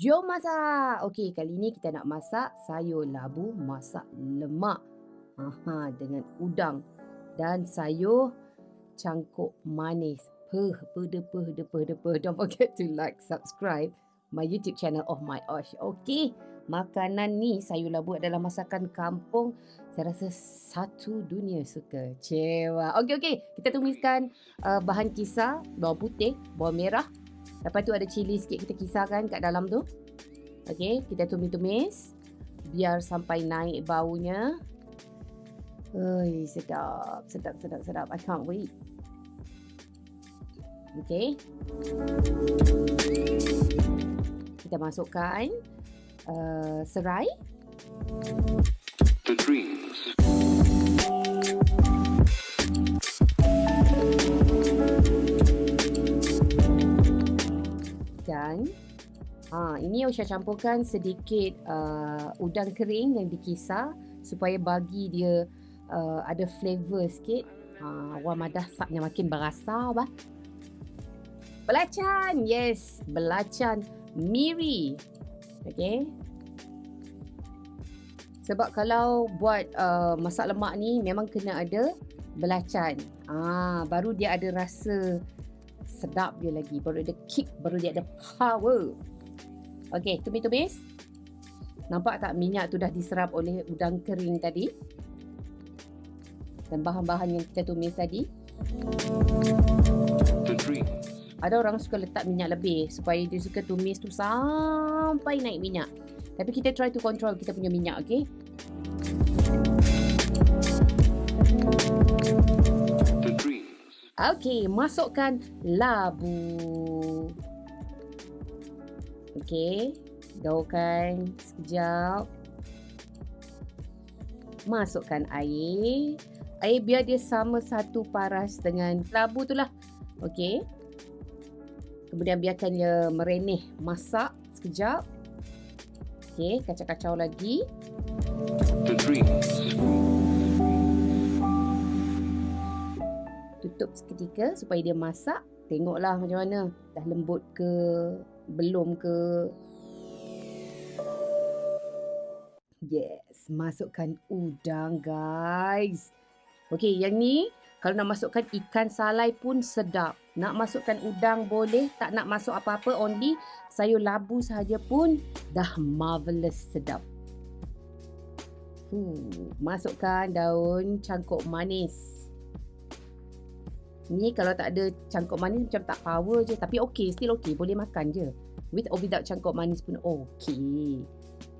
Jom masak. Okey, kali ni kita nak masak sayur labu masak lemak. Aha, dengan udang dan sayur cangkuk manis. Peh, peh, peh, peh, peh. Don't forget to like, subscribe my YouTube channel of my Osh. Okey, makanan ni sayur labu adalah masakan kampung. Saya rasa satu dunia suka. Cewa. Okey, okey. Kita tumiskan uh, bahan kisar, bawang putih, bawang merah. Lepas tu ada cili sikit kita kisarkan kat dalam tu. Okey, kita tumis-tumis. Biar sampai naik baunya. Oi, sedap. Sedap, sedap, sedap. I can't wait. Okey. Kita masukkan uh, serai. The dreams. Ha, ini Osha campurkan sedikit uh, udang kering yang dikisar supaya bagi dia uh, ada flavor sikit. Ha, wah madah sapnya makin berasa bah. Belacan, yes, belacan miri. Okay. Sebab kalau buat uh, masak lemak ni memang kena ada belacan. Ah, baru dia ada rasa sedap dia lagi. Baru ada kick, baru dia ada power. Okay, tumis-tumis. Nampak tak minyak tu dah diserap oleh udang kering tadi? Dan bahan-bahan yang kita tumis tadi. Ada orang suka letak minyak lebih supaya dia suka tumis tu sampai naik minyak. Tapi kita try to control kita punya minyak, okay? Okay, masukkan labu. Okay, gaulkan sekejap. Masukkan air. Air biar dia sama satu paras dengan labu tu lah. Okay. Kemudian biarkan dia merenih masak sekejap. Okey, kacau-kacau lagi. Tutup seketika supaya dia masak. Tengoklah macam mana. Dah lembut ke? Belum ke? Yes, masukkan udang guys. Okey, yang ni kalau nak masukkan ikan salai pun sedap. Nak masukkan udang boleh. Tak nak masuk apa-apa. Only sayur labu sahaja pun dah marvelous sedap. Hmm, masukkan daun cangkuk manis. Ni kalau tak ada cangkuk manis macam tak power je. Tapi okey, still okey. Boleh makan je. With or without cangkuk manis pun okey.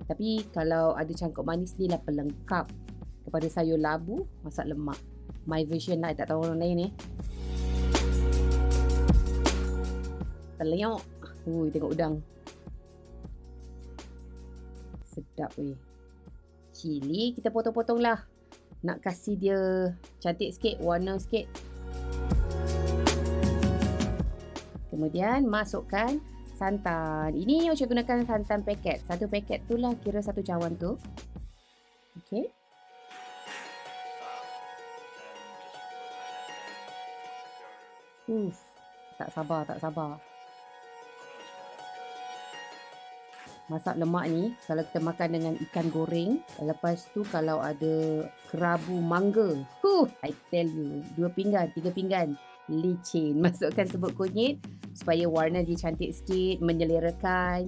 Tapi kalau ada cangkuk manis ni lah pelengkap kepada sayur labu masak lemak my version lah tak tahu orang lain ni terlenyok ui tengok udang sedap weh cili kita potong-potong lah nak kasih dia cantik sikit warna sikit kemudian masukkan santan. Ini saya gunakan santan paket satu paket tu lah kira satu cawan tu. Okay. Uff, tak sabar, tak sabar. Masak lemak ni, kalau kita makan dengan ikan goreng, lepas tu kalau ada kerabu mangga, huh, I tell you, dua pinggan, tiga pinggan, licin. Masukkan sebut kunyit supaya warna dia cantik sikit, menyelerakan.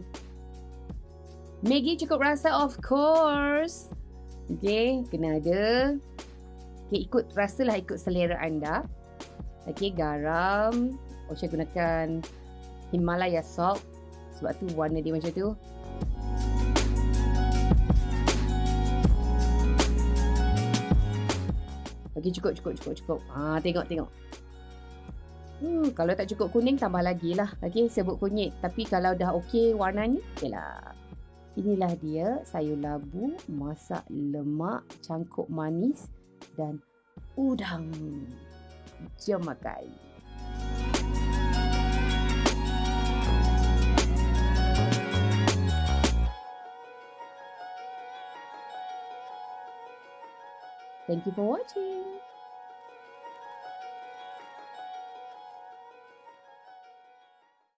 Maggi cukup rasa of course. Okay, kena ada. Okay, ikut rasalah ikut selera anda. Okey, garam. Oh, saya gunakan Himalaya salt sebab tu warna dia macam tu. Okey, cukup, cukup, cukup, cukup. Ah, tengok, tengok. Hmm, kalau tak cukup kuning, tambah lagi lah. Okey, sebut kunyit. Tapi kalau dah okey warnanya, okeylah. Inilah dia sayur labu, masak lemak, cangkuk manis dan udang. Jom makan. Thank you for watching.